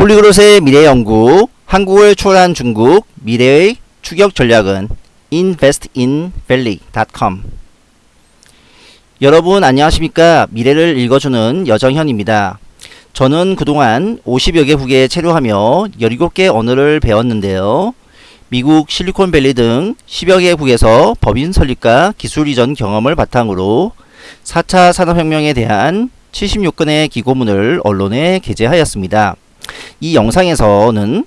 폴리그롯의 미래 연구, 한국을 초월한 중국, 미래의 추격 전략은 investinvalley.com 여러분 안녕하십니까? 미래를 읽어주는 여정현입니다. 저는 그동안 50여 개국에 체류하며 17개 언어를 배웠는데요. 미국 실리콘밸리 등 10여 개국에서 법인 설립과 기술 이전 경험을 바탕으로 4차 산업혁명에 대한 76건의 기고문을 언론에 게재하였습니다 이 영상에서는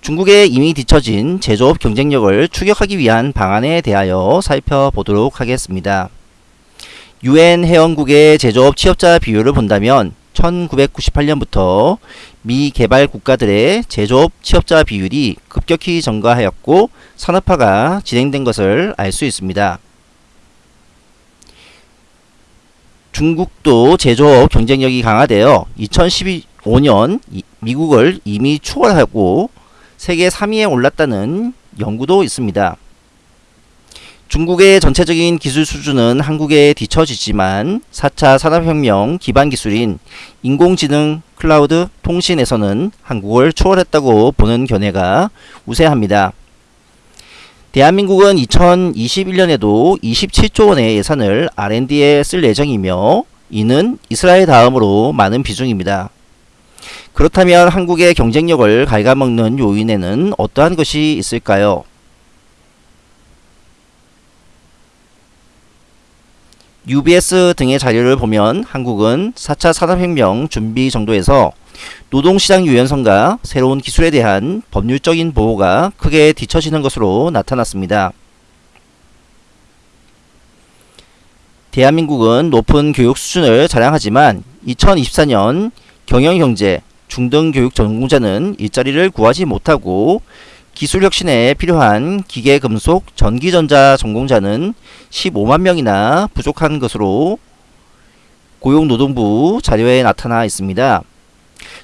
중국에 이미 뒤처진 제조업 경쟁력을 추격하기 위한 방안에 대하여 살펴보도록 하겠습니다. 유엔 회원국의 제조업 취업자 비율을 본다면 1998년부터 미 개발 국가들의 제조업 취업자 비율이 급격히 증가하였고 산업화가 진행된 것을 알 수 있습니다. 중국도 제조업 경쟁력이 강화되어 2015년 미국을 이미 추월하고 세계 3위에 올랐다는 연구도 있습니다. 중국의 전체적인 기술 수준은 한국에 뒤처지지만 4차 산업혁명 기반 기술인 인공지능, 클라우드, 통신에서는 한국을 초월했다고 보는 견해가 우세합니다. 대한민국은 2021년에도 27조 원의 예산을 R&D에 쓸 예정이며 이는 이스라엘 다음으로 많은 비중입니다. 그렇다면 한국의 경쟁력을 갉아먹는 요인에는 어떠한 것이 있을까요? UBS 등의 자료를 보면 한국은 4차 산업혁명 준비 정도에서 노동시장 유연성과 새로운 기술에 대한 법률적인 보호가 크게 뒤처지는 것으로 나타났습니다. 대한민국은 높은 교육 수준을 자랑하지만 2024년 경영경제 중등교육 전공자는 일자리를 구하지 못하고 기술혁신에 필요한 기계금속 전기전자 전공자는 15만 명이나 부족한 것으로 고용노동부 자료에 나타나 있습니다.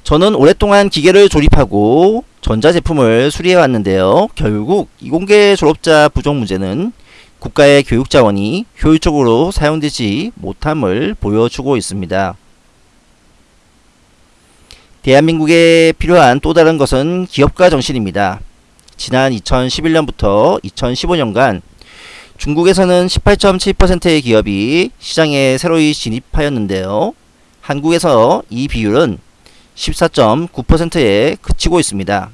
저는 오랫동안 기계를 조립하고 전자제품을 수리해 왔는데요. 결국 이공계 졸업자 부족 문제는 국가의 교육자원이 효율적으로 사용되지 못함을 보여주고 있습니다. 대한민국에 필요한 또 다른 것은 기업가 정신입니다. 지난 2011년부터 2015년간 중국에서는 18.7%의 기업이 시장에 새로이 진입하였는데요. 한국에서 이 비율은 14.9%에 그치고 있습니다.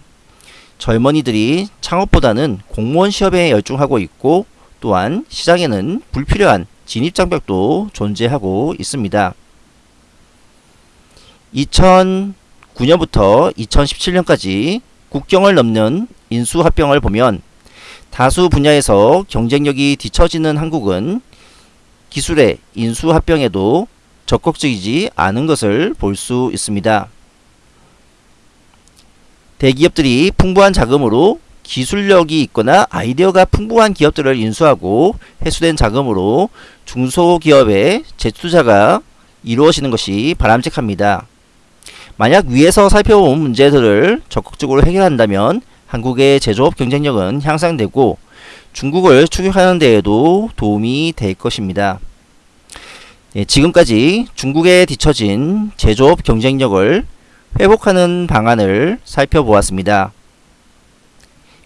젊은이들이 창업보다는 공무원 시험에 열중하고 있고 또한 시장에는 불필요한 진입장벽도 존재하고 있습니다. 2009년부터 2017년까지 국경을 넘는 인수 합병을 보면 다수 분야에서 경쟁력이 뒤처지는 한국은 기술의 인수 합병에도 적극적이지 않은 것을 볼 수 있습니다. 대기업들이 풍부한 자금으로 기술력이 있거나 아이디어가 풍부한 기업들을 인수하고 회수된 자금으로 중소기업의 재투자가 이루어지는 것이 바람직합니다. 만약 위에서 살펴본 문제들을 적극적으로 해결한다면 한국의 제조업 경쟁력은 향상되고 중국을 추격하는 데에도 도움이 될 것입니다. 예, 지금까지 중국에 뒤처진 제조업 경쟁력을 회복하는 방안을 살펴보았습니다.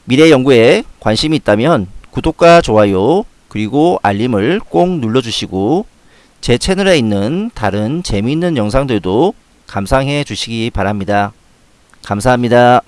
미래 연구에 관심이 있다면 구독과 좋아요 그리고 알림을 꼭 눌러주시고 제 채널에 있는 다른 재미있는 영상들도 감상해 주시기 바랍니다. 감사합니다.